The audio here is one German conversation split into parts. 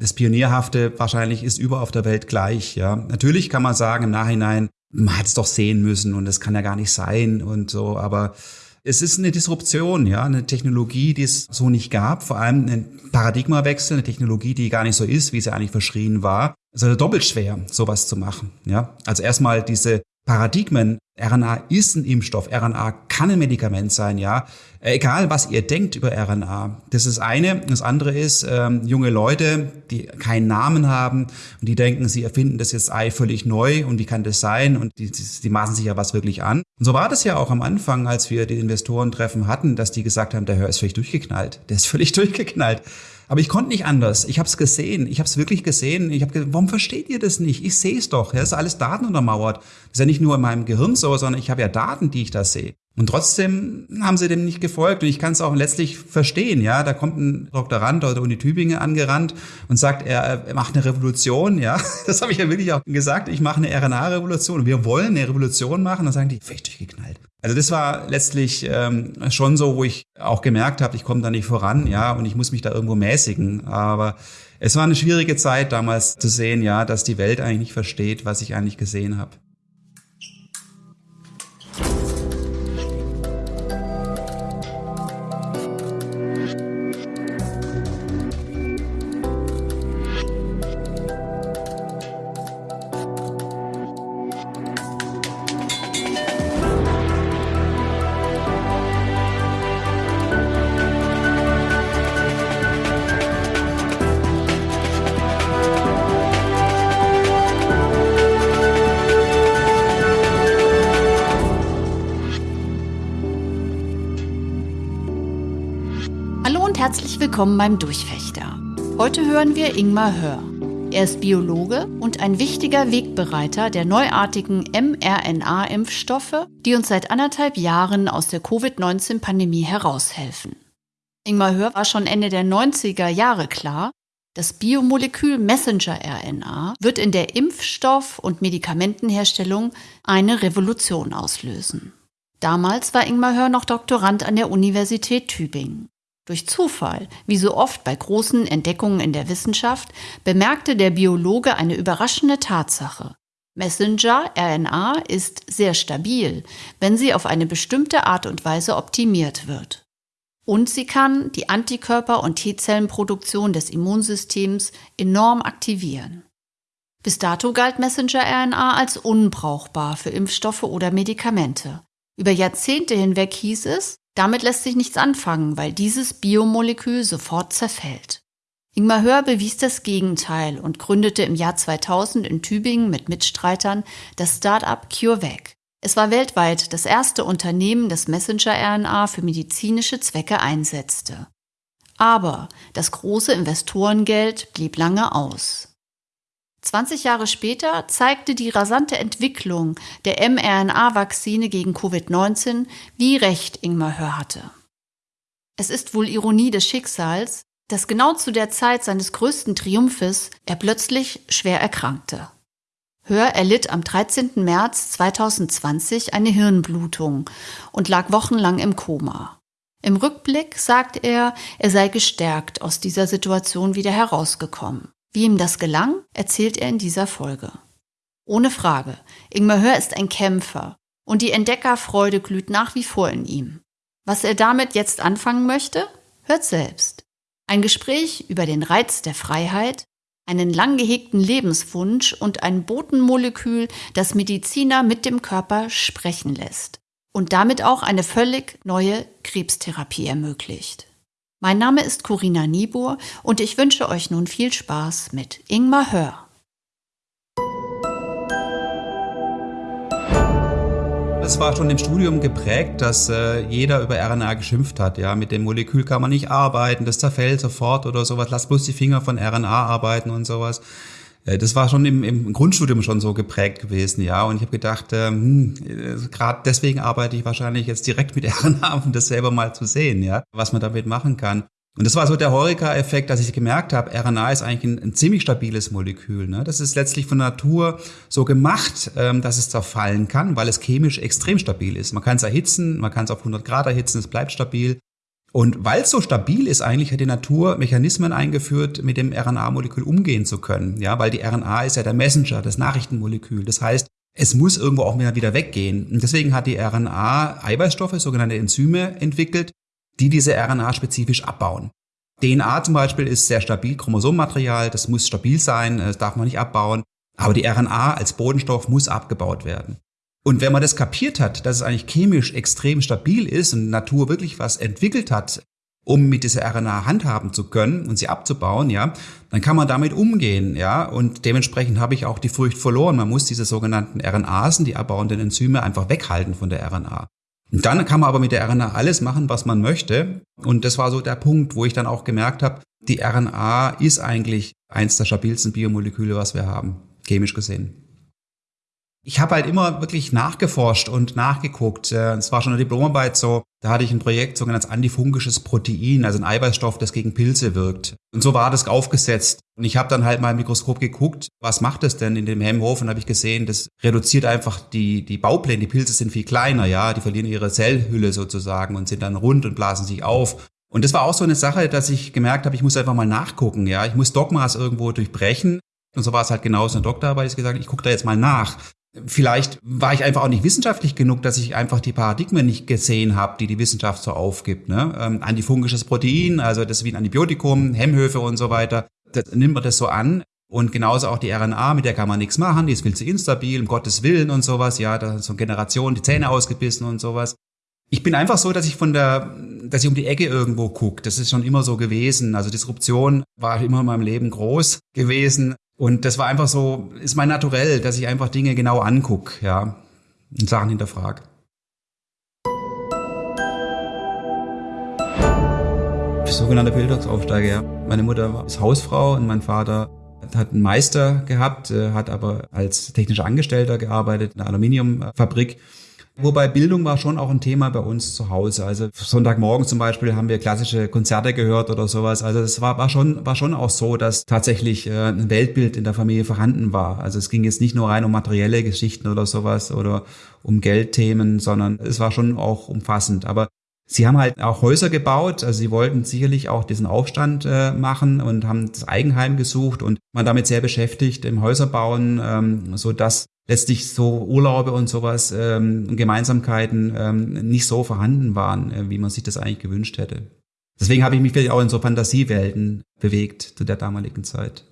das Pionierhafte wahrscheinlich ist überall auf der Welt gleich. Ja, natürlich kann man sagen im Nachhinein, man hat es doch sehen müssen und das kann ja gar nicht sein und so, aber es ist eine Disruption, ja, eine Technologie, die es so nicht gab, vor allem ein Paradigmawechsel, eine Technologie, die gar nicht so ist, wie sie eigentlich verschrien war. Es ist also doppelt schwer, sowas zu machen, ja. Also erstmal diese Paradigmen. RNA ist ein Impfstoff. RNA kann ein Medikament sein, ja. Egal, was ihr denkt über RNA. Das ist eine. Das andere ist, ähm, junge Leute, die keinen Namen haben und die denken, sie erfinden das jetzt Ei völlig neu und wie kann das sein? Und die, die, die maßen sich ja was wirklich an. Und so war das ja auch am Anfang, als wir die Investorentreffen hatten, dass die gesagt haben, der Hör ist völlig durchgeknallt. Der ist völlig durchgeknallt. Aber ich konnte nicht anders. Ich habe es gesehen. Ich habe es wirklich gesehen. Ich habe gesagt, warum versteht ihr das nicht? Ich sehe es doch. Ja, ist alles Daten untermauert. Das ist ja nicht nur in meinem Gehirn so, sondern ich habe ja Daten, die ich da sehe. Und trotzdem haben sie dem nicht gefolgt. Und ich kann es auch letztlich verstehen. Ja, da kommt ein Doktorand aus der Uni Tübingen angerannt und sagt, er, er macht eine Revolution. Ja, das habe ich ja wirklich auch gesagt. Ich mache eine RNA-Revolution. Wir wollen eine Revolution machen. Dann sagen die, völlig durchgeknallt. Also das war letztlich ähm, schon so, wo ich auch gemerkt habe, ich komme da nicht voran, ja, und ich muss mich da irgendwo mäßigen. Aber es war eine schwierige Zeit damals zu sehen, ja, dass die Welt eigentlich nicht versteht, was ich eigentlich gesehen habe. Willkommen beim Durchfechter. Heute hören wir Ingmar Hör. Er ist Biologe und ein wichtiger Wegbereiter der neuartigen mRNA-Impfstoffe, die uns seit anderthalb Jahren aus der Covid-19-Pandemie heraushelfen. Ingmar Hör war schon Ende der 90er Jahre klar, das Biomolekül Messenger-RNA wird in der Impfstoff- und Medikamentenherstellung eine Revolution auslösen. Damals war Ingmar Hör noch Doktorand an der Universität Tübingen. Durch Zufall, wie so oft bei großen Entdeckungen in der Wissenschaft, bemerkte der Biologe eine überraschende Tatsache. Messenger-RNA ist sehr stabil, wenn sie auf eine bestimmte Art und Weise optimiert wird. Und sie kann die Antikörper- und T-Zellenproduktion des Immunsystems enorm aktivieren. Bis dato galt Messenger-RNA als unbrauchbar für Impfstoffe oder Medikamente. Über Jahrzehnte hinweg hieß es, damit lässt sich nichts anfangen, weil dieses Biomolekül sofort zerfällt. Ingmar Hör bewies das Gegenteil und gründete im Jahr 2000 in Tübingen mit Mitstreitern das Start-up CureVac. Es war weltweit das erste Unternehmen, das Messenger-RNA für medizinische Zwecke einsetzte. Aber das große Investorengeld blieb lange aus. 20 Jahre später zeigte die rasante Entwicklung der mRNA-Vakzine gegen Covid-19, wie recht Ingmar Hör hatte. Es ist wohl Ironie des Schicksals, dass genau zu der Zeit seines größten Triumphes er plötzlich schwer erkrankte. Hör erlitt am 13. März 2020 eine Hirnblutung und lag wochenlang im Koma. Im Rückblick sagt er, er sei gestärkt aus dieser Situation wieder herausgekommen. Wie ihm das gelang, erzählt er in dieser Folge. Ohne Frage, Ingmar Hör ist ein Kämpfer und die Entdeckerfreude glüht nach wie vor in ihm. Was er damit jetzt anfangen möchte, hört selbst. Ein Gespräch über den Reiz der Freiheit, einen lang gehegten Lebenswunsch und ein Botenmolekül, das Mediziner mit dem Körper sprechen lässt und damit auch eine völlig neue Krebstherapie ermöglicht. Mein Name ist Corinna Niebuhr und ich wünsche euch nun viel Spaß mit Ingmar Hör. Es war schon im Studium geprägt, dass äh, jeder über RNA geschimpft hat. Ja, mit dem Molekül kann man nicht arbeiten, das zerfällt sofort oder sowas. Lass bloß die Finger von RNA arbeiten und sowas. Äh, das war schon im, im Grundstudium schon so geprägt gewesen, ja. Und ich habe gedacht, ähm, hm, gerade deswegen arbeite ich wahrscheinlich jetzt direkt mit RNA, um das selber mal zu sehen, ja, was man damit machen kann. Und das war so der Horeca-Effekt, dass ich gemerkt habe, RNA ist eigentlich ein, ein, ziemlich stabiles Molekül. Ne? Das ist letztlich von Natur so gemacht, ähm, dass es zerfallen kann, weil es chemisch extrem stabil ist. Man kann es erhitzen, man kann es auf 100 Grad erhitzen, es bleibt stabil. Und weil es so stabil ist, eigentlich hat die Natur Mechanismen eingeführt, mit dem RNA-Molekül umgehen zu können. Ja, weil die RNA ist ja der Messenger, das Nachrichtenmolekül. Das heißt, es muss irgendwo auch wieder weggehen. Und deswegen hat die RNA Eiweißstoffe, sogenannte Enzyme, entwickelt, die diese RNA spezifisch abbauen. DNA zum Beispiel ist sehr stabil, Chromosomenmaterial, das muss stabil sein, das darf man nicht abbauen. Aber die RNA als Bodenstoff muss abgebaut werden. Und wenn man das kapiert hat, dass es eigentlich chemisch extrem stabil ist und Natur wirklich was entwickelt hat, um mit dieser RNA handhaben zu können und sie abzubauen, ja, dann kann man damit umgehen, ja, und dementsprechend habe ich auch die Furcht verloren. Man muss diese sogenannten RNAsen, die abbauenden Enzyme, einfach weghalten von der RNA. Und dann kann man aber mit der RNA alles machen, was man möchte. Und das war so der Punkt, wo ich dann auch gemerkt habe, die RNA ist eigentlich eins der stabilsten Biomoleküle, was wir haben, chemisch gesehen. Ich habe halt immer wirklich nachgeforscht und nachgeguckt. Äh, es war schon eine Diplomarbeit so, da hatte ich ein Projekt, sogenanntes antifungisches Protein, also ein Eiweißstoff, das gegen Pilze wirkt. Und so war das aufgesetzt. Und ich habe dann halt mal im Mikroskop geguckt, was macht das denn in dem Hemmhof? Und habe ich gesehen, das reduziert einfach die, die Baupläne. Die Pilze sind viel kleiner, ja, die verlieren ihre Zellhülle sozusagen und sind dann rund und blasen sich auf. Und das war auch so eine Sache, dass ich gemerkt habe, ich muss einfach mal nachgucken, ja. Ich muss Dogmas irgendwo durchbrechen. Und so war es halt genauso in der Doktorarbeit. Ich gesagt, ich gucke da jetzt mal nach. Vielleicht war ich einfach auch nicht wissenschaftlich genug, dass ich einfach die Paradigmen nicht gesehen habe, die die Wissenschaft so aufgibt. Ne? Ähm, antifungisches Protein, also das ist wie ein Antibiotikum, Hemmhöfe und so weiter. Das nimmt man das so an. Und genauso auch die RNA, mit der kann man nichts machen, die ist viel zu instabil, um Gottes Willen und sowas. Ja, da ist so eine Generation die Zähne ausgebissen und sowas. Ich bin einfach so, dass ich von der, dass ich um die Ecke irgendwo gucke. Das ist schon immer so gewesen. Also Disruption war immer in meinem Leben groß gewesen. Und das war einfach so, ist mein Naturell, dass ich einfach Dinge genau anguck, ja, und Sachen hinterfrage. Sogenannter Bildungsaufsteiger, ja. Meine Mutter ist Hausfrau und mein Vater hat einen Meister gehabt, äh, hat aber als technischer Angestellter gearbeitet in einer Aluminiumfabrik Wobei Bildung war schon auch ein Thema bei uns zu Hause. Also Sonntagmorgen zum Beispiel haben wir klassische Konzerte gehört oder sowas. Also es war, war schon, war schon auch so, dass tatsächlich äh, ein Weltbild in der Familie vorhanden war. Also es ging jetzt nicht nur rein um materielle Geschichten oder sowas oder um Geldthemen, sondern es war schon auch umfassend. Aber Sie haben halt auch Häuser gebaut, also sie wollten sicherlich auch diesen Aufstand äh, machen und haben das Eigenheim gesucht und waren damit sehr beschäftigt im Häuserbauen, ähm, so dass letztlich so Urlaube und sowas ähm, Gemeinsamkeiten ähm, nicht so vorhanden waren, äh, wie man sich das eigentlich gewünscht hätte. Deswegen habe ich mich vielleicht auch in so Fantasiewelten bewegt zu der damaligen Zeit.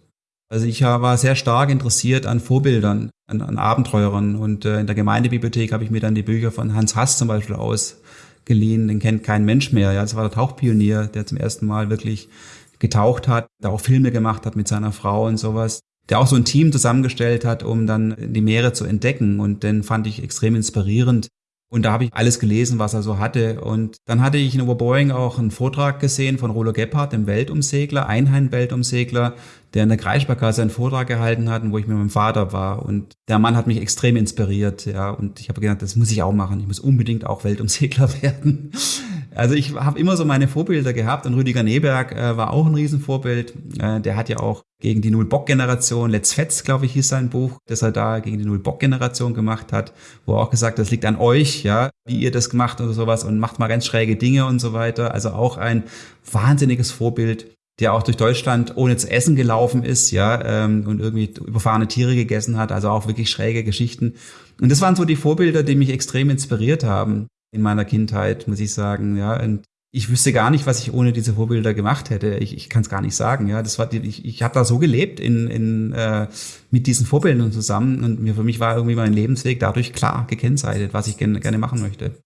Also ich war sehr stark interessiert an Vorbildern, an, an Abenteurern und äh, in der Gemeindebibliothek habe ich mir dann die Bücher von Hans Hass zum Beispiel ausgeliehen. Den kennt kein Mensch mehr. Ja, das war der Tauchpionier, der zum ersten Mal wirklich getaucht hat, der auch Filme gemacht hat mit seiner Frau und sowas der auch so ein Team zusammengestellt hat, um dann die Meere zu entdecken. Und den fand ich extrem inspirierend. Und da habe ich alles gelesen, was er so hatte. Und dann hatte ich in Oberboing auch einen Vortrag gesehen von Rolo Gebhardt, dem Weltumsegler, Einheim-Weltumsegler, der in der Kreissparkasse einen Vortrag gehalten hat, wo ich mit meinem Vater war. Und der Mann hat mich extrem inspiriert, ja. Und ich habe gedacht, das muss ich auch machen. Ich muss unbedingt auch Weltumsegler werden. Also ich habe immer so meine Vorbilder gehabt und Rüdiger Neberg äh, war auch ein Riesenvorbild. Äh, der hat ja auch gegen die Null-Bock-Generation, Let's Fetz, glaube ich, hieß sein Buch, das er da gegen die Null-Bock-Generation gemacht hat, wo er auch gesagt, das liegt an euch, ja, wie ihr das gemacht oder sowas und macht mal ganz schräge Dinge und so weiter. Also auch ein wahnsinniges Vorbild der auch durch Deutschland ohne zu essen gelaufen ist, ja, ähm, und irgendwie überfahrene Tiere gegessen hat, also auch wirklich schräge Geschichten. Und das waren so die Vorbilder, die mich extrem inspiriert haben in meiner Kindheit, muss ich sagen, ja. Und ich wüsste gar nicht, was ich ohne diese Vorbilder gemacht hätte. Ich, ich kann es gar nicht sagen. Ja, das war ich, ich habe da so gelebt in, in äh, mit diesen Vorbildern zusammen und mir für mich war irgendwie mein Lebensweg dadurch klar gekennzeichnet, was ich gerne, gerne machen möchte.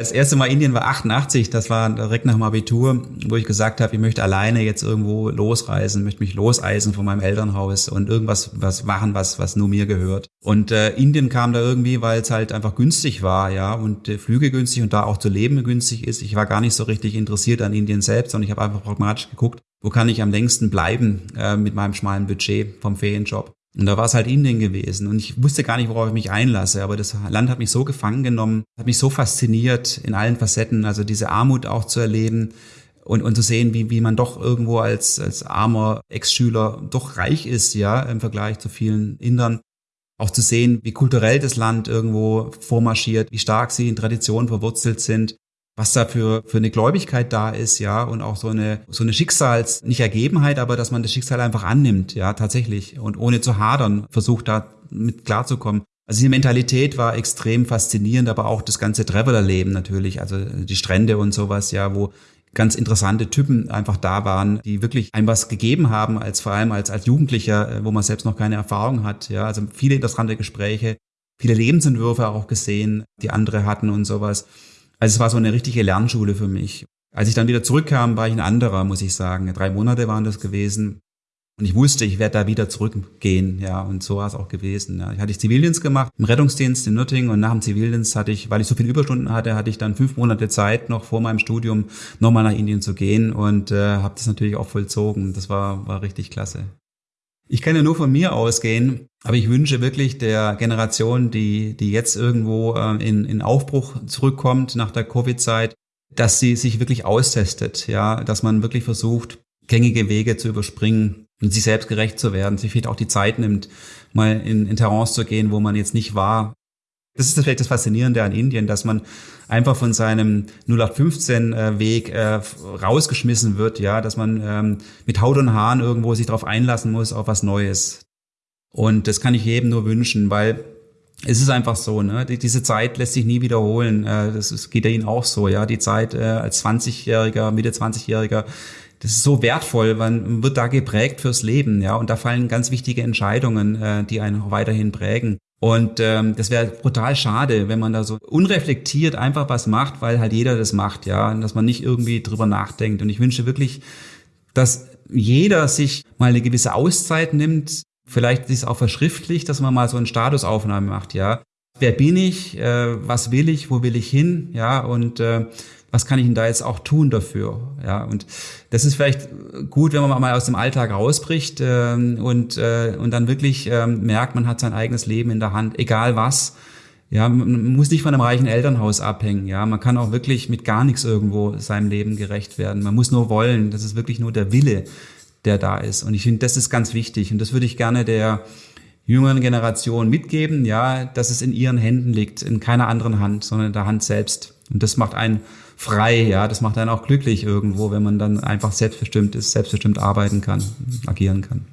Das erste Mal Indien war 88, das war direkt nach dem Abitur, wo ich gesagt habe, ich möchte alleine jetzt irgendwo losreisen, möchte mich loseisen von meinem Elternhaus und irgendwas was machen, was was nur mir gehört. Und äh, Indien kam da irgendwie, weil es halt einfach günstig war, ja, und äh, Flüge günstig und da auch zu leben günstig ist. Ich war gar nicht so richtig interessiert an Indien selbst, sondern ich habe einfach pragmatisch geguckt, wo kann ich am längsten bleiben äh, mit meinem schmalen Budget vom Ferienjob. Und da war es halt Indien gewesen. Und ich wusste gar nicht, worauf ich mich einlasse. Aber das Land hat mich so gefangen genommen, hat mich so fasziniert in allen Facetten. Also diese Armut auch zu erleben und, und zu sehen, wie, wie man doch irgendwo als, als armer Ex-Schüler doch reich ist, ja, im Vergleich zu vielen Indern. Auch zu sehen, wie kulturell das Land irgendwo vormarschiert, wie stark sie in Traditionen verwurzelt sind, was da für, für eine Gläubigkeit da ist, ja, und auch so eine, so eine Schicksals, nicht Ergebenheit, aber dass man das Schicksal einfach annimmt, ja, tatsächlich, und ohne zu hadern versucht da mit klarzukommen. Also die Mentalität war extrem faszinierend, aber auch das ganze Traveler-Leben natürlich, also die Strände und sowas, ja, wo ganz interessante Typen einfach da waren, die wirklich einem was gegeben haben, als vor allem als, als Jugendlicher, äh, wo man selbst noch keine Erfahrung hat. Ja, also viele interessante Gespräche, viele Lebensentwürfe auch gesehen, die andere hatten und sowas. Also es war so eine richtige Lernschule für mich. Als ich dann wieder zurückkam, war ich ein anderer, muss ich sagen. Drei Monate waren das gewesen. Und ich wusste, ich werde da wieder zurückgehen, ja, und so war es auch gewesen. Ja. Ich hatte Zivildienst gemacht im Rettungsdienst in Nürtingen und nach dem Zivildienst hatte ich, weil ich so viele Überstunden hatte, hatte ich dann fünf Monate Zeit, noch vor meinem Studium nochmal nach Indien zu gehen und äh, habe das natürlich auch vollzogen. Das war, war richtig klasse. Ich kann ja nur von mir ausgehen, aber ich wünsche wirklich der Generation, die, die jetzt irgendwo äh, in, in Aufbruch zurückkommt nach der Covid-Zeit, dass sie sich wirklich austestet, ja, dass man wirklich versucht, gängige Wege zu überspringen und sich selbst gerecht zu werden, sich vielleicht auch die Zeit nimmt, mal in, in Terrains zu gehen, wo man jetzt nicht war. Das ist vielleicht das Faszinierende an Indien, dass man einfach von seinem 0815-Weg äh, äh, rausgeschmissen wird, ja, dass man ähm, mit Haut und Haaren irgendwo sich darauf einlassen muss auf was Neues. Und das kann ich jedem nur wünschen, weil es ist einfach so, ne? Die, diese Zeit lässt sich nie wiederholen. Äh, das geht ja Ihnen auch so, ja. Die Zeit als 20-Jähriger, Mitte 20-Jähriger, das ist so wertvoll, man wird da geprägt fürs Leben, ja, und da fallen ganz wichtige Entscheidungen, die einen auch weiterhin prägen. Und ähm, das wäre brutal schade, wenn man da so unreflektiert einfach was macht, weil halt jeder das macht, ja, und dass man nicht irgendwie drüber nachdenkt. Und ich wünsche wirklich, dass jeder sich mal eine gewisse Auszeit nimmt, vielleicht sich auch verschriftlicht, dass man mal so eine Statusaufnahme macht, ja. Wer bin ich? Äh, was will ich? Wo will ich hin? Ja, und äh, was kann ich denn da jetzt auch tun dafür? Ja, und das ist vielleicht gut, wenn man mal aus dem Alltag rausbricht äh, und, äh, und dann wirklich äh, merkt, man hat sein eigenes Leben in der Hand, egal was. Ja, man muss nicht von einem reichen Elternhaus abhängen. Ja, man kann auch wirklich mit gar nichts irgendwo seinem Leben gerecht werden. Man muss nur wollen. Das ist wirklich nur der Wille, der da ist. Und ich finde, das ist ganz wichtig. Und das würde ich gerne der jüngeren Generation mitgeben. Ja, dass es in ihren Händen liegt, in keiner anderen Hand, sondern in der Hand selbst. Und das macht einen frei, ja, das macht einen auch glücklich irgendwo, wenn man dann einfach selbstbestimmt ist, selbstbestimmt arbeiten kann, agieren kann.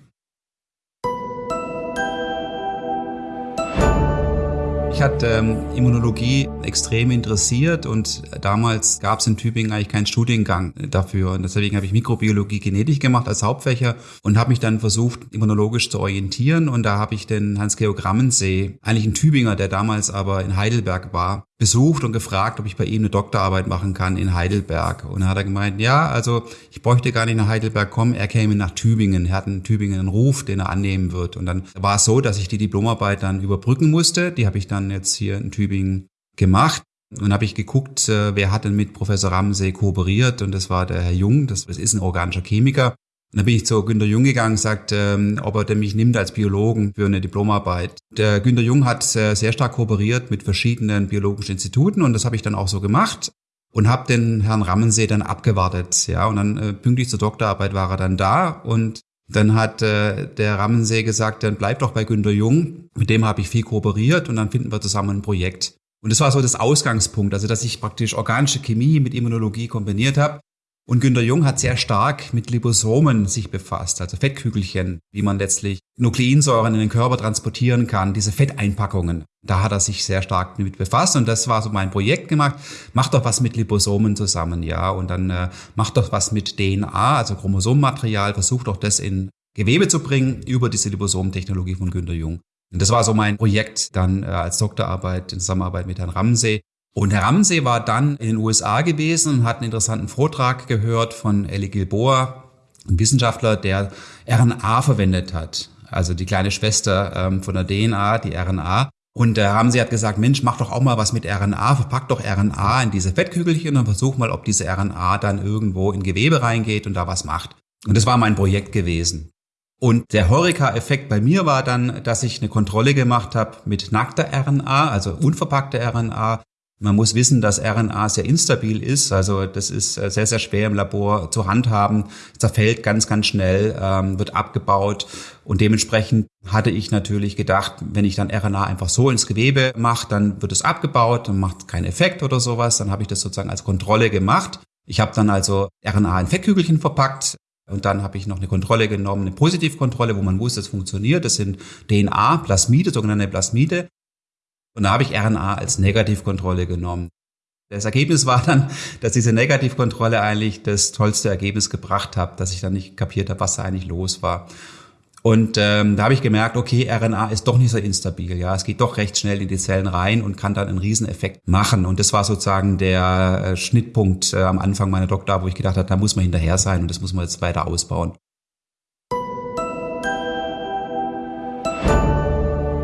Mich hat ähm, Immunologie extrem interessiert und damals gab es in Tübingen eigentlich keinen Studiengang dafür. Und deswegen habe ich Mikrobiologie Genetik gemacht als Hauptfächer und habe mich dann versucht, immunologisch zu orientieren. Und da habe ich den Hans-Georg Rammensee, eigentlich ein Tübinger, der damals aber in Heidelberg war, besucht und gefragt, ob ich bei ihm eine Doktorarbeit machen kann in Heidelberg. Und dann hat er gemeint, ja, also ich bräuchte gar nicht nach Heidelberg kommen, er käme nach Tübingen. Er hat in Tübingen einen Ruf, den er annehmen wird. Und dann war es so, dass ich die Diplomarbeit dann überbrücken musste. Die habe ich dann jetzt hier in Tübingen gemacht. Und habe ich geguckt, äh, wer hat denn mit Professor Ramsey kooperiert und das war der Herr Jung, das ist ein organischer Chemiker. Und dann bin ich zu Günter Jung gegangen und sagt, ähm, ob er denn mich nimmt als Biologen für eine Diplomarbeit. Der Günter Jung hat äh, sehr stark kooperiert mit verschiedenen biologischen Instituten und das habe ich dann auch so gemacht und habe den Herrn Rammensee dann abgewartet. Ja, und dann äh, pünktlich zur Doktorarbeit war er dann da und dann hat äh, der Rammensee gesagt, dann bleib doch bei Günter Jung. Mit dem habe ich viel kooperiert und dann finden wir zusammen ein Projekt. Und das war so das Ausgangspunkt, also dass ich praktisch organische Chemie mit Immunologie kombiniert habe. Und Günter Jung hat sehr stark mit Liposomen sich befasst, also Fettkügelchen, wie man letztlich Nukleinsäuren in den Körper transportieren kann, diese Fetteinpackungen. Da hat er sich sehr stark mit befasst und das war so mein Projekt gemacht. Mach doch was mit Liposomen zusammen, ja, und dann äh, mach doch was mit DNA, also Chromosomenmaterial, versuch doch das in Gewebe zu bringen über diese Liposomtechnologie von Günter Jung. Und das war so mein Projekt dann äh, als Doktorarbeit in Zusammenarbeit mit Herrn Ramsey. Und Herr Ramsey war dann in den USA gewesen und hat einen interessanten Vortrag gehört von Ellie Gilboa, ein Wissenschaftler, der RNA verwendet hat. Also die kleine Schwester ähm, von der DNA, die RNA. Und Herr Ramsey hat gesagt, Mensch, mach doch auch mal was mit RNA, verpack doch RNA in diese Fettkügelchen und versuch mal, ob diese RNA dann irgendwo in Gewebe reingeht und da was macht. Und das war mein Projekt gewesen. Und der Horeca-Effekt bei mir war dann, dass ich eine Kontrolle gemacht habe mit nackter RNA, also unverpackter RNA, Man muss wissen, dass RNA sehr instabil ist. Also das ist äh, sehr, sehr schwer im Labor zu handhaben. Zerfällt ganz, ganz schnell, ähm, wird abgebaut. Und dementsprechend hatte ich natürlich gedacht, wenn ich dann RNA einfach so ins Gewebe mache, dann wird es abgebaut, dann macht es keinen Effekt oder sowas. Dann habe ich das sozusagen als Kontrolle gemacht. Ich habe dann also RNA in Fettkügelchen verpackt, und dann habe ich noch eine Kontrolle genommen, eine Positivkontrolle, wo man wusste, es funktioniert. Das sind DNA, Plasmide, sogenannte Plasmide. Und da habe ich RNA als Negativkontrolle genommen. Das Ergebnis war dann, dass diese Negativkontrolle eigentlich das tollste Ergebnis gebracht hat, dass ich dann nicht kapiert habe, was da eigentlich los war. Und ähm, da habe ich gemerkt, okay, RNA ist doch nicht so instabil. Ja, es geht doch recht schnell in die Zellen rein und kann dann einen Rieseneffekt machen. Und das war sozusagen der äh, Schnittpunkt äh, am Anfang meiner Doktor, wo ich gedacht habe, da muss man hinterher sein und das muss man jetzt weiter ausbauen.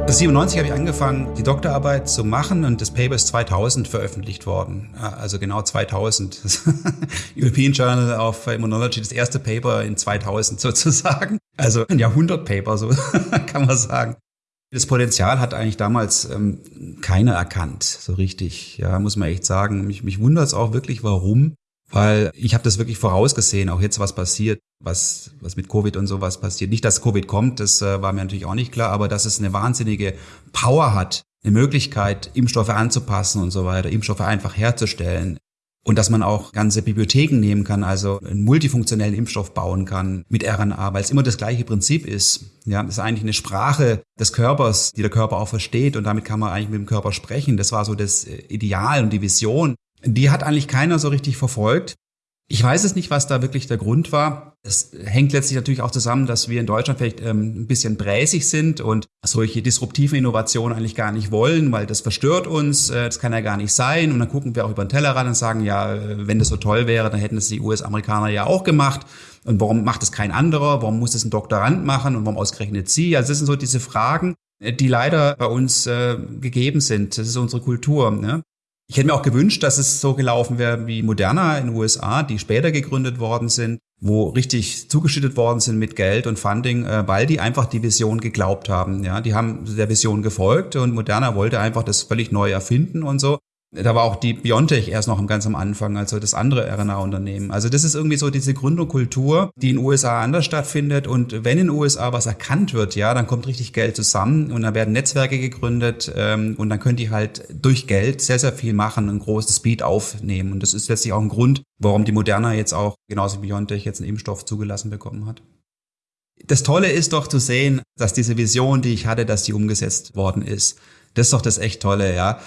1997 habe ich angefangen, die Doktorarbeit zu machen und das Paper ist 2000 veröffentlicht worden. Also genau 2000. European Journal of Immunology, das erste Paper in 2000 sozusagen. Also ein Jahrhundertpaper, so kann man sagen. Das Potenzial hat eigentlich damals ähm, keiner erkannt, so richtig. Ja, muss man echt sagen. Mich, mich wundert es auch wirklich, warum weil ich habe das wirklich vorausgesehen, auch jetzt was passiert, was, was mit Covid und sowas passiert. Nicht, dass Covid kommt, das äh, war mir natürlich auch nicht klar, aber dass es eine wahnsinnige Power hat, eine Möglichkeit, Impfstoffe anzupassen und so weiter, Impfstoffe einfach herzustellen. Und dass man auch ganze Bibliotheken nehmen kann, also einen multifunktionellen Impfstoff bauen kann mit RNA, weil es immer das gleiche Prinzip ist. Ja, das ist eigentlich eine Sprache des Körpers, die der Körper auch versteht und damit kann man eigentlich mit dem Körper sprechen. Das war so das äh, Ideal und die Vision die hat eigentlich keiner so richtig verfolgt. Ich weiß es nicht, was da wirklich der Grund war. Es hängt letztlich natürlich auch zusammen, dass wir in Deutschland vielleicht ähm, ein bisschen bräsig sind und solche disruptiven Innovationen eigentlich gar nicht wollen, weil das verstört uns, äh, das kann ja gar nicht sein. Und dann gucken wir auch über den Tellerrand und sagen, ja, äh, wenn das so toll wäre, dann hätten es die US-Amerikaner ja auch gemacht. Und warum macht es kein anderer? Warum muss es ein Doktorand machen? Und warum ausgerechnet sie? Also das sind so diese Fragen, äh, die leider bei uns äh, gegeben sind. Das ist unsere Kultur. Ne? Ich hätte mir auch gewünscht, dass es so gelaufen wäre wie Moderna in den USA, die später gegründet worden sind, wo richtig zugeschüttet worden sind mit Geld und Funding, äh, weil die einfach die Vision geglaubt haben. Ja, die haben der Vision gefolgt und Moderna wollte einfach das völlig neu erfinden und so. Da war auch die Biontech erst noch ganz am Anfang, also das andere RNA-Unternehmen. Also das ist irgendwie so diese Gründerkultur, die in den USA anders stattfindet. Und wenn in den USA was erkannt wird, ja, dann kommt richtig Geld zusammen und dann werden Netzwerke gegründet ähm, und dann können die halt durch Geld sehr, sehr viel machen, einen großen Speed aufnehmen. Und das ist letztlich auch ein Grund, warum die Moderna jetzt auch, genauso wie Biontech, jetzt einen Impfstoff zugelassen bekommen hat. Das Tolle ist doch zu sehen, dass diese Vision, die ich hatte, dass die umgesetzt worden ist. Das ist doch das echt Tolle, ja.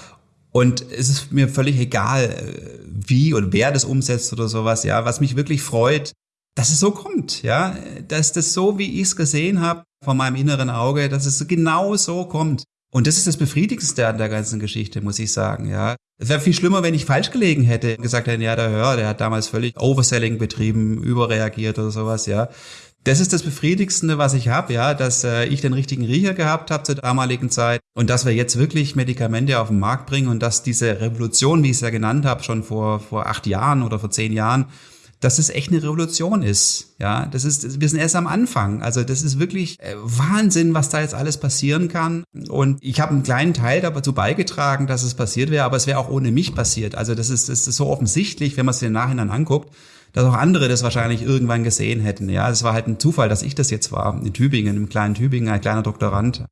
Und es ist mir völlig egal, äh, wie und wer das umsetzt oder sowas. Ja, was mich wirklich freut, dass es so kommt. Ja, dass das so, wie ich es gesehen habe, von meinem inneren Auge, dass es genau so kommt. Und das ist das Befriedigendste an der ganzen Geschichte, muss ich sagen. Ja, es wäre viel schlimmer, wenn ich falsch gelegen hätte und gesagt hätte, ja, der Hör, der hat damals völlig Overselling betrieben, überreagiert oder sowas. Ja, das ist das Befriedigendste, was ich habe, ja, dass äh, ich den richtigen Riecher gehabt habe zur damaligen Zeit und dass wir jetzt wirklich Medikamente auf den Markt bringen und dass diese Revolution, wie ich es ja genannt habe, schon vor, vor acht Jahren oder vor zehn Jahren, dass es echt eine Revolution ist. Ja, das ist, wir sind erst am Anfang. Also das ist wirklich äh, Wahnsinn, was da jetzt alles passieren kann. Und ich habe einen kleinen Teil dazu beigetragen, dass es passiert wäre, aber es wäre auch ohne mich passiert. Also das ist, das ist so offensichtlich, wenn man es im Nachhinein anguckt dass auch andere das wahrscheinlich irgendwann gesehen hätten. Ja, es war halt ein Zufall, dass ich das jetzt war, in Tübingen, im kleinen Tübingen, ein kleiner Doktorand.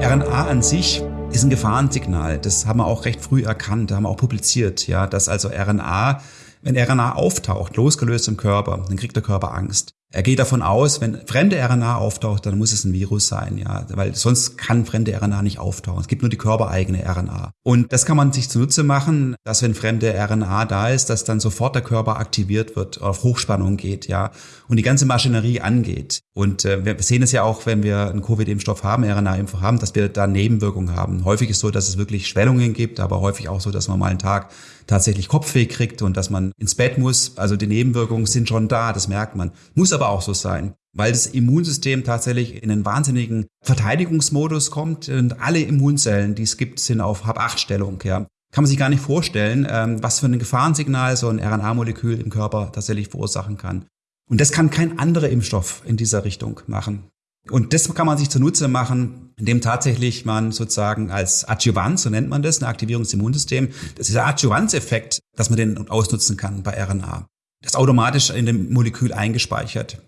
RNA an sich ist ein Gefahrensignal. Das haben wir auch recht früh erkannt, haben wir auch publiziert, ja, dass also RNA, wenn RNA auftaucht, losgelöst im Körper, dann kriegt der Körper Angst. Er geht davon aus, wenn fremde RNA auftaucht, dann muss es ein Virus sein, ja, weil sonst kann fremde RNA nicht auftauchen. Es gibt nur die körpereigene RNA. Und das kann man sich zunutze machen, dass wenn fremde RNA da ist, dass dann sofort der Körper aktiviert wird, auf Hochspannung geht, ja, und die ganze Maschinerie angeht. Und äh, wir sehen es ja auch, wenn wir einen Covid-Impfstoff haben, RNA-Impfstoff haben, dass wir da Nebenwirkungen haben. Häufig ist so, dass es wirklich Schwellungen gibt, aber häufig auch so, dass man mal einen Tag tatsächlich Kopfweh kriegt und dass man ins Bett muss. Also die Nebenwirkungen sind schon da, das merkt man. Muss aber auch so sein, weil das Immunsystem tatsächlich in einen wahnsinnigen Verteidigungsmodus kommt und alle Immunzellen, die es gibt, sind auf Hab-8-Stellung. Ja. Kann man sich gar nicht vorstellen, ähm, was für ein Gefahrensignal so ein RNA-Molekül im Körper tatsächlich verursachen kann. Und das kann kein anderer Impfstoff in dieser Richtung machen. Und das kann man sich zunutze machen, indem tatsächlich man sozusagen als Adjuvant, so nennt man das, eine Aktivierung des Immunsystems, das ist der Adjuvanzeffekt, dass man den ausnutzen kann bei RNA. Das ist automatisch in dem Molekül eingespeichert.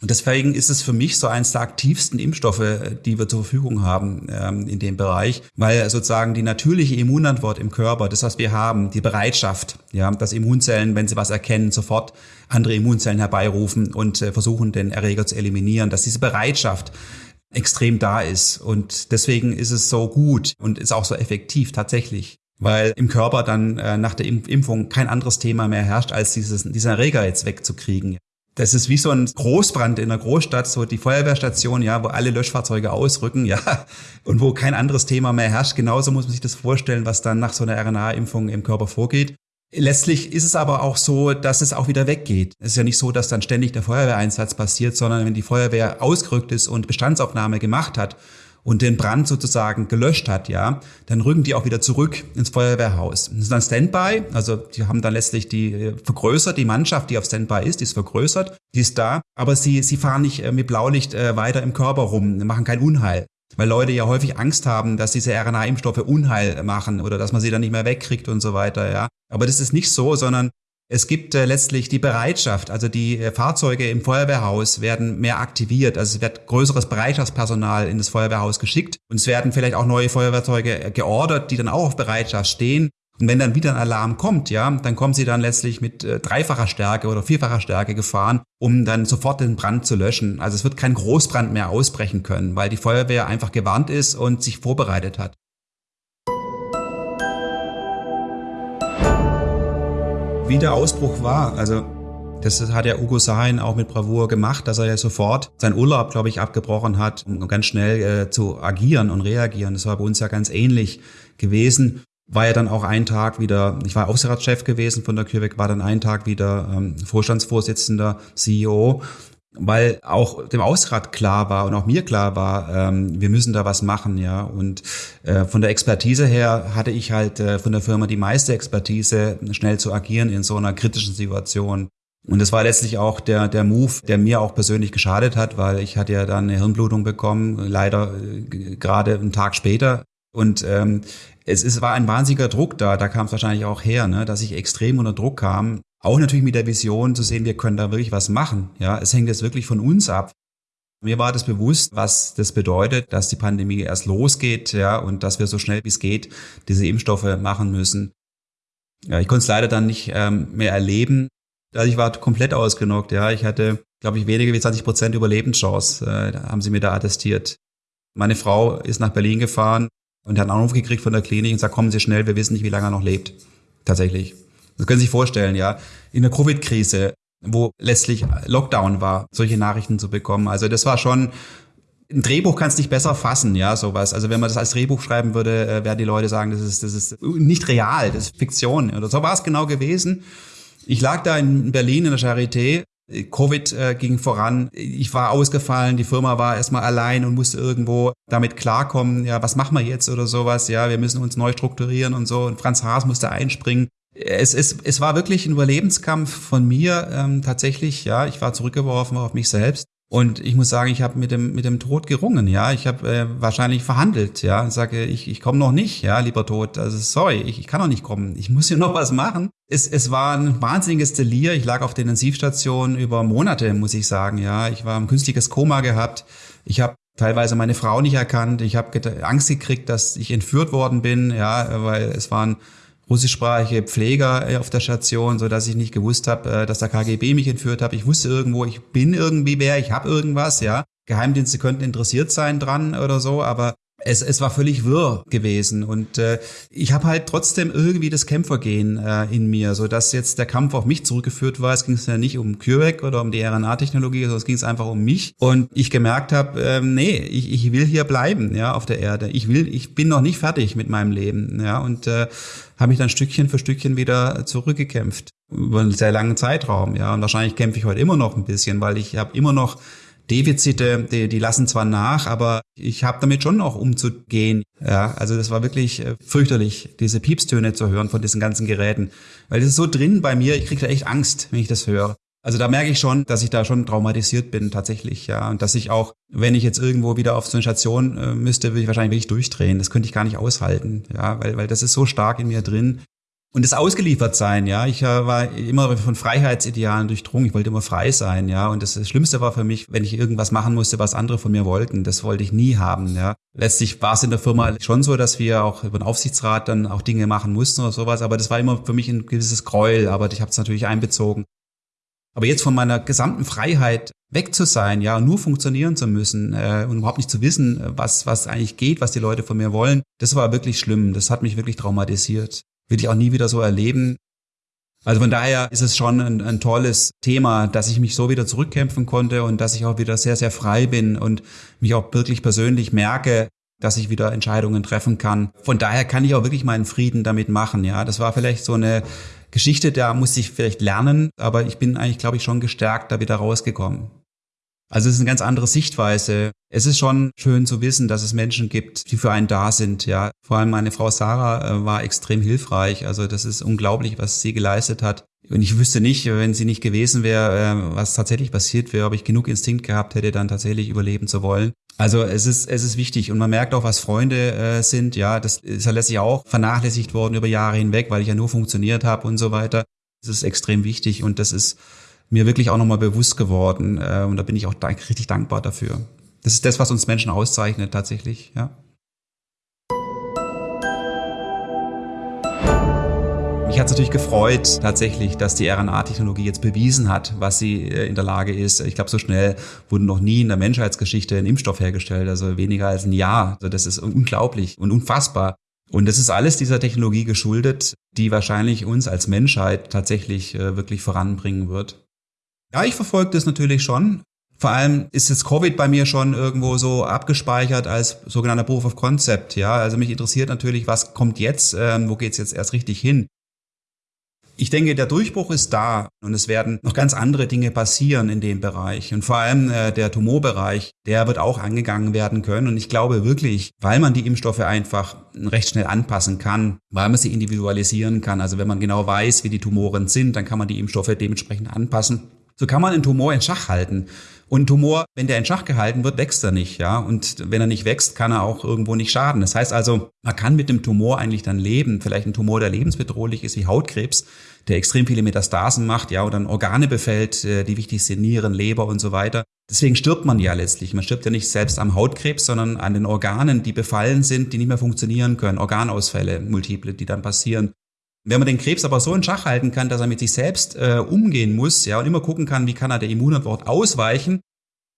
Und deswegen ist es für mich so eines der aktivsten Impfstoffe, die wir zur Verfügung haben ähm, in dem Bereich, weil sozusagen die natürliche Immunantwort im Körper, das, was wir haben, die Bereitschaft, ja, dass Immunzellen, wenn sie was erkennen, sofort andere Immunzellen herbeirufen und äh, versuchen, den Erreger zu eliminieren, dass diese Bereitschaft extrem da ist. Und deswegen ist es so gut und ist auch so effektiv tatsächlich weil im Körper dann äh, nach der Impfung kein anderes Thema mehr herrscht, als dieses, diesen Erreger jetzt wegzukriegen. Das ist wie so ein Großbrand in einer Großstadt, so die Feuerwehrstation, ja, wo alle Löschfahrzeuge ausrücken, ja, und wo kein anderes Thema mehr herrscht. Genauso muss man sich das vorstellen, was dann nach so einer RNA-Impfung im Körper vorgeht. Letztlich ist es aber auch so, dass es auch wieder weggeht. Es ist ja nicht so, dass dann ständig der Feuerwehreinsatz passiert, sondern wenn die Feuerwehr ausgerückt ist und Bestandsaufnahme gemacht hat und den Brand sozusagen gelöscht hat, ja, dann rücken die auch wieder zurück ins Feuerwehrhaus. Das ist dann Standby, also die haben dann letztlich die äh, vergrößert, die Mannschaft, die auf Standby ist, die ist vergrößert, die ist da, aber sie, sie fahren nicht äh, mit Blaulicht äh, weiter im Körper rum, machen kein Unheil. Weil Leute ja häufig Angst haben, dass diese RNA-Impfstoffe Unheil machen oder dass man sie dann nicht mehr wegkriegt und so weiter, ja. Aber das ist nicht so, sondern es gibt äh, letztlich die Bereitschaft, also die äh, Fahrzeuge im Feuerwehrhaus werden mehr aktiviert, also es wird größeres Bereitschaftspersonal in das Feuerwehrhaus geschickt und es werden vielleicht auch neue Feuerwehrzeuge äh, geordert, die dann auch auf Bereitschaft stehen. Und wenn dann wieder ein Alarm kommt, ja, dann kommen sie dann letztlich mit äh, dreifacher Stärke oder vierfacher Stärke gefahren, um dann sofort den Brand zu löschen. Also es wird kein Großbrand mehr ausbrechen können, weil die Feuerwehr einfach gewarnt ist und sich vorbereitet hat. Wie der Ausbruch war. Also das hat ja Ugo Sahin auch mit Bravour gemacht, dass er ja sofort seinen Urlaub, glaube ich, abgebrochen hat, um ganz schnell äh, zu agieren und reagieren. Das war bei uns ja ganz ähnlich gewesen. War ja dann auch ein Tag wieder, ich war Aufsichtsratschef gewesen von der CureVac, war dann ein Tag wieder ähm, Vorstandsvorsitzender, CEO weil auch dem Ausrat klar war und auch mir klar war, ähm, wir müssen da was machen, ja. Und äh, von der Expertise her hatte ich halt äh, von der Firma die meiste Expertise, schnell zu agieren in so einer kritischen Situation. Und das war letztlich auch der, der Move, der mir auch persönlich geschadet hat, weil ich hatte ja dann eine Hirnblutung bekommen, leider äh, gerade einen Tag später. Und ähm, es, es war ein wahnsinniger Druck da, da kam es wahrscheinlich auch her, ne, dass ich extrem unter Druck kam, auch natürlich mit der Vision zu sehen, wir können da wirklich was machen. Ja, es hängt jetzt wirklich von uns ab. Mir war das bewusst, was das bedeutet, dass die Pandemie erst losgeht, ja, und dass wir so schnell wie es geht diese Impfstoffe machen müssen. Ja, ich konnte es leider dann nicht ähm, mehr erleben. Also ich war komplett ausgenockt, ja. Ich hatte, glaube ich, weniger wie 20 Prozent Überlebenschance, äh, haben sie mir da attestiert. Meine Frau ist nach Berlin gefahren und hat einen Anruf gekriegt von der Klinik und sagt, kommen Sie schnell, wir wissen nicht, wie lange er noch lebt. Tatsächlich. Das können Sie sich vorstellen, ja. In der Covid-Krise, wo letztlich Lockdown war, solche Nachrichten zu bekommen. Also das war schon ein Drehbuch kannst nicht besser fassen, ja, sowas. Also wenn man das als Drehbuch schreiben würde, äh, werden die Leute sagen, das ist, das ist nicht real, das ist Fiktion. Oder so war es genau gewesen. Ich lag da in Berlin in der Charité. Covid äh, ging voran. Ich war ausgefallen, die Firma war erstmal allein und musste irgendwo damit klarkommen, ja, was machen wir jetzt oder sowas, ja, wir müssen uns neu strukturieren und so. Und Franz Haas musste einspringen es, es, es war wirklich ein Überlebenskampf von mir ähm, tatsächlich. Ja, ich war zurückgeworfen auf mich selbst. Und ich muss sagen, ich habe mit dem mit dem Tod gerungen, ja. Ich habe äh, wahrscheinlich verhandelt, ja. Und sage, ich, ich komme noch nicht, ja, lieber Tod. Also sorry, ich, ich kann noch nicht kommen. Ich muss hier noch was machen. Es, es war ein wahnsinniges Delir. Ich lag auf der Intensivstation über Monate, muss ich sagen, ja. Ich war ein künstliches Koma gehabt. Ich habe teilweise meine Frau nicht erkannt. Ich habe Angst gekriegt, dass ich entführt worden bin, ja, weil es waren russischsprachige Pfleger äh, auf der Station, so dass ich nicht gewusst habe, äh, dass der KGB mich entführt hat. Ich wusste irgendwo, ich bin irgendwie wer, ich habe irgendwas, ja. Geheimdienste könnten interessiert sein dran oder so, aber es, es war völlig wirr gewesen und äh, ich habe halt trotzdem irgendwie das Kämpfergehen äh, in mir, so dass jetzt der Kampf auf mich zurückgeführt war. Es ging ja nicht um CureVac oder um die RNA-Technologie, sondern es ging einfach um mich und ich gemerkt habe, äh, nee, ich, ich will hier bleiben, ja, auf der Erde. Ich will, ich bin noch nicht fertig mit meinem Leben, ja, und äh, habe mich dann Stückchen für Stückchen wieder zurückgekämpft über einen sehr langen Zeitraum, ja, und wahrscheinlich kämpfe ich heute immer noch ein bisschen, weil ich habe immer noch Defizite, die, die lassen zwar nach, aber ich habe damit schon noch umzugehen. Ja, also das war wirklich äh, fürchterlich, diese Piepstöne zu hören von diesen ganzen Geräten, weil das ist so drin bei mir, ich kriege da echt Angst, wenn ich das höre. Also da merke ich schon, dass ich da schon traumatisiert bin tatsächlich, ja. Und dass ich auch, wenn ich jetzt irgendwo wieder auf so eine Station äh, müsste, würde ich wahrscheinlich wirklich durchdrehen. Das könnte ich gar nicht aushalten, ja, weil, weil das ist so stark in mir drin. Und das ausgeliefert sein, ja. Ich äh, war immer von Freiheitsidealen durchdrungen. Ich wollte immer frei sein, ja. Und das, Schlimmste war für mich, wenn ich irgendwas machen musste, was andere von mir wollten. Das wollte ich nie haben, ja. Letztlich war es in der Firma schon so, dass wir auch über den Aufsichtsrat dann auch Dinge machen mussten oder sowas. Aber das war immer für mich ein gewisses Gräuel. Aber ich habe es natürlich einbezogen. Aber jetzt von meiner gesamten Freiheit weg zu sein, ja, nur funktionieren zu müssen äh, und überhaupt nicht zu wissen, was was eigentlich geht, was die Leute von mir wollen, das war wirklich schlimm. Das hat mich wirklich traumatisiert. Will ich auch nie wieder so erleben. Also von daher ist es schon ein, ein tolles Thema, dass ich mich so wieder zurückkämpfen konnte und dass ich auch wieder sehr, sehr frei bin und mich auch wirklich persönlich merke, dass ich wieder Entscheidungen treffen kann. Von daher kann ich auch wirklich meinen Frieden damit machen. Ja, das war vielleicht so eine Geschichte, da musste ich vielleicht lernen, aber ich bin eigentlich, glaube ich, schon gestärkt da wieder rausgekommen. Also es ist eine ganz andere Sichtweise. Es ist schon schön zu wissen, dass es Menschen gibt, die für einen da sind. Ja, vor allem meine Frau Sarah äh, war extrem hilfreich. Also das ist unglaublich, was sie geleistet hat. Und ich wüsste nicht, wenn sie nicht gewesen wäre, äh, was tatsächlich passiert wäre, ob ich genug Instinkt gehabt hätte, dann tatsächlich überleben zu wollen. Also es ist, es ist wichtig und man merkt auch, was Freunde äh, sind. Ja, das ist ja letztlich auch vernachlässigt worden über Jahre hinweg, weil ich ja nur funktioniert habe und so weiter. Das ist extrem wichtig und das ist mir wirklich auch nochmal bewusst geworden äh, und da bin ich auch richtig dankbar dafür. Das ist das, was uns Menschen auszeichnet tatsächlich. Ja. Mich hat es natürlich gefreut, tatsächlich, dass die RNA-Technologie jetzt bewiesen hat, was sie äh, in der Lage ist. Ich glaube, so schnell wurde noch nie in der Menschheitsgeschichte ein Impfstoff hergestellt, also weniger als ein Jahr. Also das ist unglaublich und unfassbar. Und das ist alles dieser Technologie geschuldet, die wahrscheinlich uns als Menschheit tatsächlich äh, wirklich voranbringen wird. Ja, ich verfolge das natürlich schon. Vor allem ist jetzt Covid bei mir schon irgendwo so abgespeichert als sogenannter Proof of Concept. Ja, also mich interessiert natürlich, was kommt jetzt, ähm, wo geht's jetzt erst richtig hin. Ich denke, der Durchbruch ist da und es werden noch ganz andere Dinge passieren in dem Bereich. Und vor allem äh, der Tumorbereich, der wird auch angegangen werden können. Und ich glaube wirklich, weil man die Impfstoffe einfach recht schnell anpassen kann, weil man sie individualisieren kann. Also wenn man genau weiß, wie die Tumoren sind, dann kann man die Impfstoffe dementsprechend anpassen. So kann man einen Tumor in Schach halten. Und Tumor, wenn der in Schach gehalten wird, wächst er nicht, ja. Und wenn er nicht wächst, kann er auch irgendwo nicht schaden. Das heißt also, man kann mit dem Tumor eigentlich dann leben. Vielleicht ein Tumor, der lebensbedrohlich ist, wie Hautkrebs, der extrem viele Metastasen macht, ja, und dann Organe befällt, äh, die wichtig sind, Nieren, Leber und so weiter. Deswegen stirbt man ja letztlich. Man stirbt ja nicht selbst am Hautkrebs, sondern an den Organen, die befallen sind, die nicht mehr funktionieren können. Organausfälle, multiple, die dann passieren. Wenn man den Krebs aber so in Schach halten kann, dass er mit sich selbst äh, umgehen muss, ja, und immer gucken kann, wie kann er der Immunantwort ausweichen,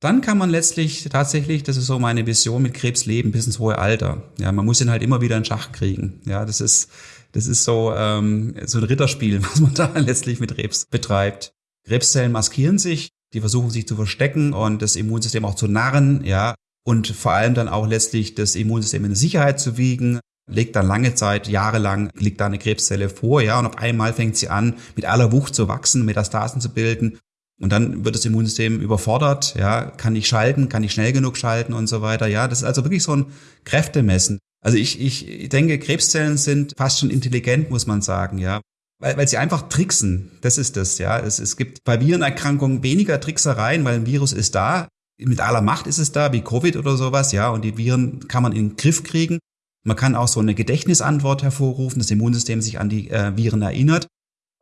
dann kann man letztlich tatsächlich, das ist so meine Vision, mit Krebs leben bis ins hohe Alter. Ja, man muss ihn halt immer wieder in Schach kriegen. Ja, das ist, das ist so, ähm, so ein Ritterspiel, was man da letztlich mit Krebs betreibt. Krebszellen maskieren sich, die versuchen sich zu verstecken und das Immunsystem auch zu narren, ja, und vor allem dann auch letztlich das Immunsystem in Sicherheit zu wiegen, legt dann lange Zeit, jahrelang, liegt da eine Krebszelle vor, ja, und auf einmal fängt sie an, mit aller Wucht zu wachsen, Metastasen zu bilden. Und dann wird das Immunsystem überfordert, ja, kann ich schalten, kann ich schnell genug schalten und so weiter. Ja, das ist also wirklich so ein Kräftemessen. Also ich, ich denke, Krebszellen sind fast schon intelligent, muss man sagen, ja. Weil, weil sie einfach tricksen. Das ist das, ja. Es, es gibt bei Virenerkrankungen weniger Tricksereien, weil ein Virus ist da. Mit aller Macht ist es da, wie Covid oder sowas, ja. Und die Viren kann man in den Griff kriegen. Man kann auch so eine Gedächtnisantwort hervorrufen, das Immunsystem sich an die äh, Viren erinnert.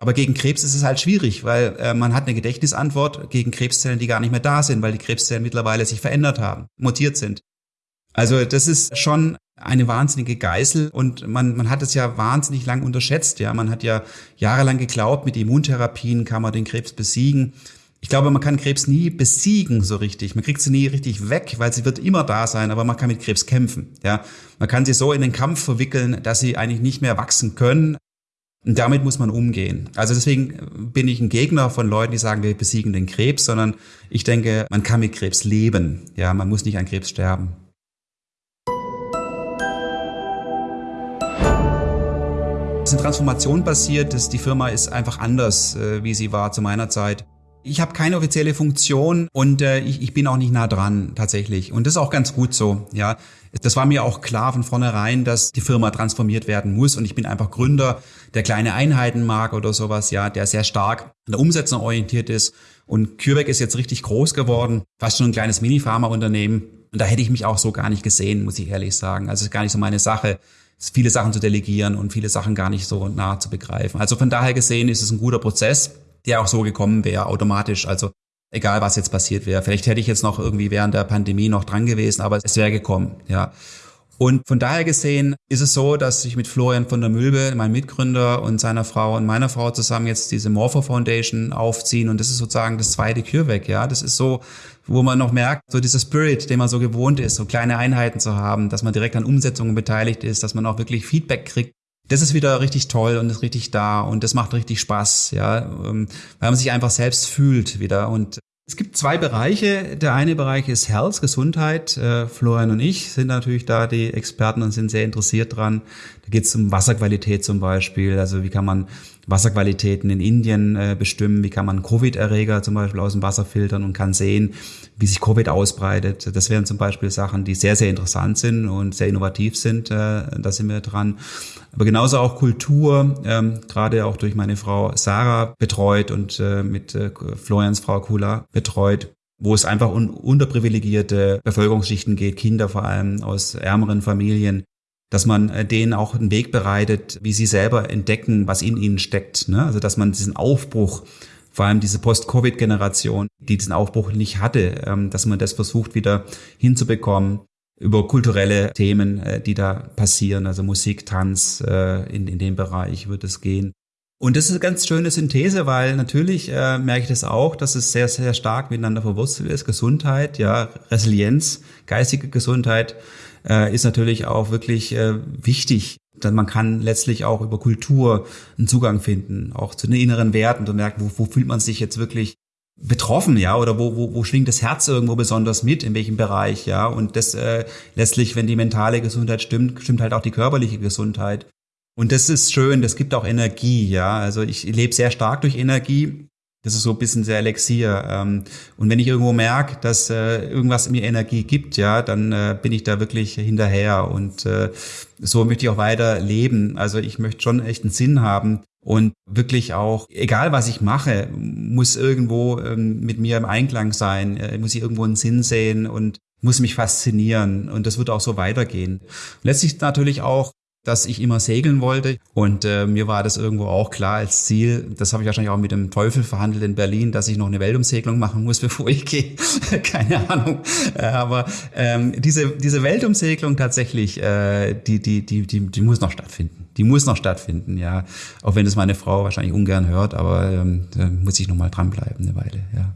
Aber gegen Krebs ist es halt schwierig, weil äh, man hat eine Gedächtnisantwort gegen Krebszellen, die gar nicht mehr da sind, weil die Krebszellen mittlerweile sich verändert haben, mutiert sind. Also das ist schon eine wahnsinnige Geißel und man, man hat es ja wahnsinnig lang unterschätzt. Ja, man hat ja jahrelang geglaubt, mit Immuntherapien kann man den Krebs besiegen ich glaube, man kann Krebs nie besiegen so richtig. Man kriegt sie nie richtig weg, weil sie wird immer da sein, aber man kann mit Krebs kämpfen. Ja, man kann sie so in den Kampf verwickeln, dass sie eigentlich nicht mehr wachsen können. Und damit muss man umgehen. Also deswegen bin ich ein Gegner von Leuten, die sagen, wir besiegen den Krebs, sondern ich denke, man kann mit Krebs leben. Ja, man muss nicht an Krebs sterben. Es ist eine Transformation passiert, die Firma ist einfach anders, äh, wie sie war zu meiner Zeit. Ich habe keine offizielle Funktion und äh, ich, ich bin auch nicht nah dran tatsächlich. Und das ist auch ganz gut so. Ja, das war mir auch klar von vornherein, dass die Firma transformiert werden muss. Und ich bin einfach Gründer, der kleine Einheiten mag oder sowas, ja, der sehr stark an der Umsetzung orientiert ist Und CureVac ist jetzt richtig groß geworden, fast schon ein kleines Mini-Pharma-Unternehmen. Und da hätte ich mich auch so gar nicht gesehen, muss ich ehrlich sagen. Also es ist gar nicht so meine Sache, viele Sachen zu delegieren und viele Sachen gar nicht so nah zu begreifen. Also von daher gesehen ist es ein guter Prozess, der auch so gekommen wäre, automatisch. Also egal, was jetzt passiert wäre. Vielleicht hätte ich jetzt noch irgendwie während der Pandemie noch dran gewesen, aber es wäre gekommen, ja. Und von daher gesehen ist es so, dass ich mit Florian von der Mülbe, meinem Mitgründer und seiner Frau und meiner Frau zusammen jetzt diese Morpho Foundation aufziehen und das ist sozusagen das zweite CureVac, ja. Das ist so, wo man noch merkt, so dieser Spirit, den man so gewohnt ist, so kleine Einheiten zu haben, dass man direkt an Umsetzungen beteiligt ist, dass man auch wirklich Feedback kriegt. Das ist wieder richtig toll und ist richtig da und das macht richtig Spaß, ja, ähm, weil man sich einfach selbst fühlt wieder und es gibt zwei Bereiche. Der eine Bereich ist Health, Gesundheit. Äh, Florian und ich sind natürlich da die Experten und sind sehr interessiert dran. Da geht es um Wasserqualität zum Beispiel. Also wie kann man Wasserqualitäten in Indien äh, bestimmen? Wie kann man Covid-Erreger zum Beispiel aus dem Wasser filtern und kann sehen, wie sich Covid ausbreitet? Das wären zum Beispiel Sachen, die sehr, sehr interessant sind und sehr innovativ sind. Äh, da sind wir dran aber genauso auch Kultur, ähm, gerade auch durch meine Frau Sarah betreut und äh, mit äh, Florians Frau Kula betreut, wo es einfach un unterprivilegierte Bevölkerungsschichten geht, Kinder vor allem aus ärmeren Familien, dass man äh, denen auch einen Weg bereitet, wie sie selber entdecken, was in ihnen steckt. Ne? Also dass man diesen Aufbruch, vor allem diese Post-Covid-Generation, die diesen Aufbruch nicht hatte, ähm, dass man das versucht wieder hinzubekommen über kulturelle Themen, äh, die da passieren, also Musik, Tanz, äh, in, in dem Bereich wird es gehen. Und das ist eine ganz schöne Synthese, weil natürlich äh, merke ich das auch, dass es sehr, sehr stark miteinander verwurzelt ist. Gesundheit, ja, Resilienz, geistige Gesundheit äh, ist natürlich auch wirklich äh, wichtig. Denn man kann letztlich auch über Kultur einen Zugang finden, auch zu den inneren Werten und merken, wo, wo fühlt man sich jetzt wirklich betroffen, ja, oder wo, wo, wo schwingt das Herz irgendwo besonders mit, in welchem Bereich, ja, und das äh, letztlich, wenn die mentale Gesundheit stimmt, stimmt halt auch die körperliche Gesundheit. Und das ist schön, das gibt auch Energie, ja, also ich lebe sehr stark durch Energie, das ist so ein bisschen sehr Elixier. Ähm, und wenn ich irgendwo merke, dass äh, irgendwas mir Energie gibt, ja, dann äh, bin ich da wirklich hinterher. Und äh, so möchte ich auch weiter leben. Also ich möchte schon echt einen Sinn haben und wirklich auch, egal was ich mache, muss irgendwo ähm, mit mir im Einklang sein, muss ich irgendwo einen Sinn sehen und muss mich faszinieren und das wird auch so weitergehen. Letztlich natürlich auch dass ich immer segeln wollte. Und äh, mir war das irgendwo auch klar als Ziel. Das habe ich wahrscheinlich auch mit dem Teufel verhandelt in Berlin, dass ich noch eine Weltumsegelung machen muss, bevor ich gehe. Keine Ahnung. Äh, aber ähm, diese, diese Weltumsegelung tatsächlich, äh, die, die, die, die, die muss noch stattfinden. Die muss noch stattfinden, ja. Auch wenn es meine Frau wahrscheinlich ungern hört, aber ähm, da muss ich noch mal dranbleiben eine Weile, ja.